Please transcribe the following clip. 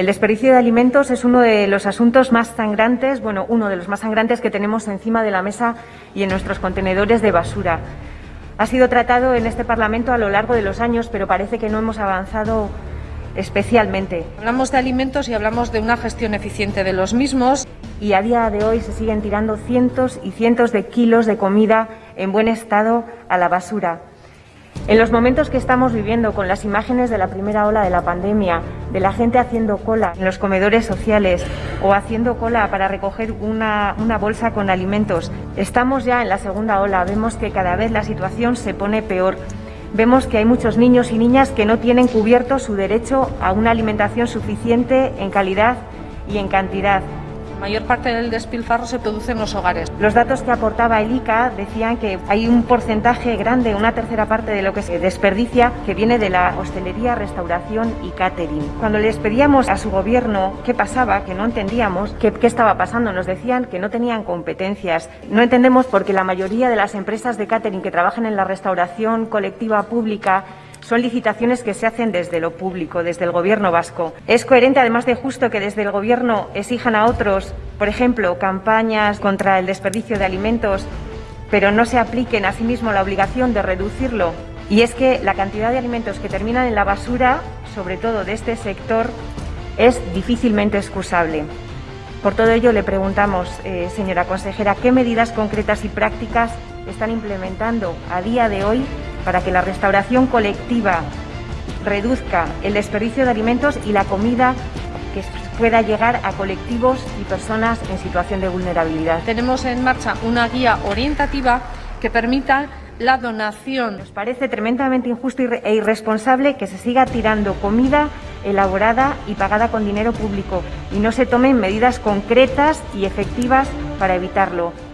El desperdicio de alimentos es uno de los asuntos más sangrantes, bueno, uno de los más sangrantes que tenemos encima de la mesa y en nuestros contenedores de basura. Ha sido tratado en este Parlamento a lo largo de los años, pero parece que no hemos avanzado especialmente. Hablamos de alimentos y hablamos de una gestión eficiente de los mismos. Y a día de hoy se siguen tirando cientos y cientos de kilos de comida en buen estado a la basura. En los momentos que estamos viviendo con las imágenes de la primera ola de la pandemia, de la gente haciendo cola en los comedores sociales o haciendo cola para recoger una, bolsa con alimentos, estamos ya en la segunda ola. Vemos que cada vez la situación se pone peor. Vemos que hay muchos niños y niñas que no tienen cubierto su derecho a una alimentación suficiente en calidad y en cantidad mayor parte del despilfarro se produce en los hogares. Los datos que aportaba el ICA decían que hay un porcentaje grande, una tercera parte de lo que se desperdicia, que viene de la hostelería, restauración y catering. Cuando les pedíamos a su gobierno qué pasaba, que no entendíamos qué, qué estaba pasando, nos decían que no tenían competencias. No entendemos porque la mayoría de las empresas de catering que trabajan en la restauración colectiva pública son licitaciones que se hacen desde lo público, desde el Gobierno vasco. Es coherente, además de justo, que desde el Gobierno exijan a otros, por ejemplo, campañas contra el desperdicio de alimentos, pero no se apliquen a sí mismo la obligación de reducirlo. Y es que la cantidad de alimentos que terminan en la basura, sobre todo de este sector, es difícilmente excusable. Por todo ello le preguntamos, eh, señora consejera, ¿qué medidas concretas y prácticas están implementando a día de hoy para que la restauración colectiva reduzca el desperdicio de alimentos y la comida que pueda llegar a colectivos y personas en situación de vulnerabilidad. Tenemos en marcha una guía orientativa que permita la donación. Nos parece tremendamente injusto e irresponsable que se siga tirando comida elaborada y pagada con dinero público y no se tomen medidas concretas y efectivas para evitarlo.